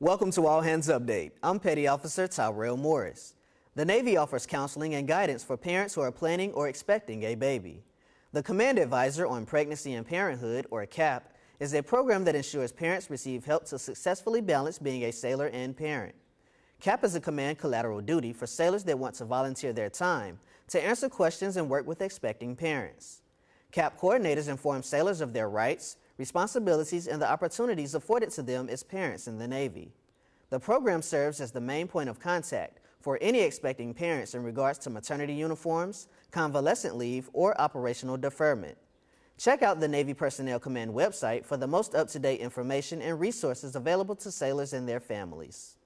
Welcome to All Hands Update. I'm Petty Officer Tyrell Morris. The Navy offers counseling and guidance for parents who are planning or expecting a baby. The Command Advisor on Pregnancy and Parenthood, or CAP, is a program that ensures parents receive help to successfully balance being a sailor and parent. CAP is a command collateral duty for sailors that want to volunteer their time to answer questions and work with expecting parents. CAP coordinators inform sailors of their rights, responsibilities, and the opportunities afforded to them as parents in the Navy. The program serves as the main point of contact for any expecting parents in regards to maternity uniforms, convalescent leave, or operational deferment. Check out the Navy Personnel Command website for the most up-to-date information and resources available to sailors and their families.